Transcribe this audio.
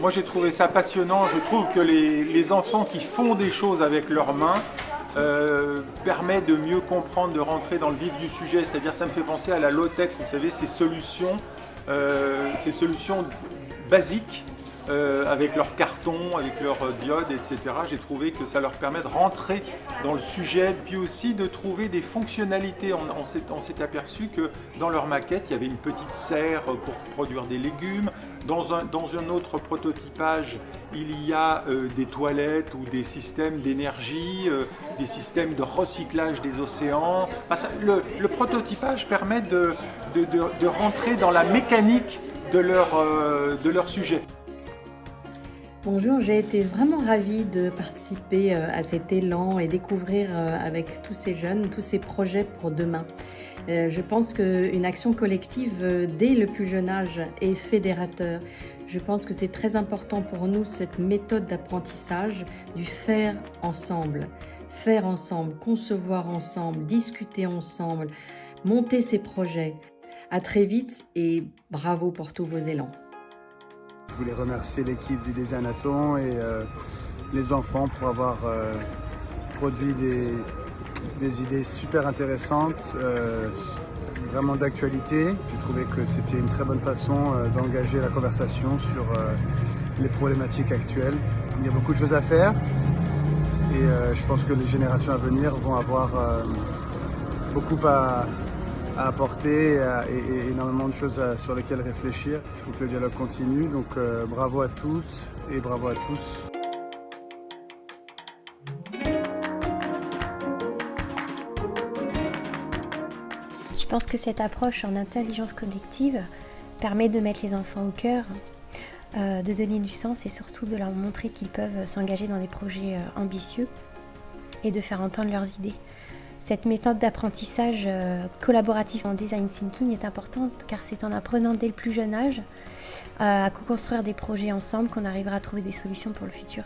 moi j'ai trouvé ça passionnant. Je trouve que les, enfants qui font des choses avec leurs mains euh, permet de mieux comprendre, de rentrer dans le vif du sujet. C'est-à-dire ça me fait penser à la low-tech, vous savez, ces solutions, euh, ces solutions basiques euh, avec leurs cartons, avec leurs diodes, etc. J'ai trouvé que ça leur permet de rentrer dans le sujet, puis aussi de trouver des fonctionnalités. On, s'est aperçu que dans leur maquette, il y avait une petite serre pour produire des légumes. Dans un, autre prototypage, il y a euh, des toilettes ou des systèmes d'énergie, euh, des systèmes de recyclage des océans. Le, prototypage permet de, rentrer dans la mécanique euh, de leur sujet. Bonjour, j'ai été vraiment ravie de participer à cet élan et découvrir avec tous ces jeunes, tous ces projets pour demain. Je pense qu'une action collective dès le plus jeune âge est fédérateur. Je pense que c'est très important pour nous cette méthode d'apprentissage du faire ensemble. Faire ensemble, concevoir ensemble, discuter ensemble, monter ses projets. À très vite et bravo pour tous vos élans. Je voulais remercier l'équipe du Designaton et euh, les enfants pour avoir euh, produit des, idées super intéressantes, euh, vraiment d'actualité. J'ai trouvé que c'était une très bonne façon d'engager la conversation sur les problématiques actuelles. Il y a beaucoup de choses à faire et je pense que les générations à venir vont avoir beaucoup à, à apporter et, à, et, énormément de choses à, sur lesquelles réfléchir. Il faut que le dialogue continue, donc euh, bravo à toutes et bravo à tous. Je pense que cette approche en intelligence collective permet de mettre les enfants au cœur, euh, de donner du sens et surtout de leur montrer qu'ils peuvent s'engager dans des projets euh, ambitieux et de faire entendre leurs idées. Cette méthode d'apprentissage euh, collaboratif en design thinking est importante car c'est en apprenant dès le plus jeune âge à co-construire des projets ensemble qu'on arrivera à trouver des solutions pour le futur.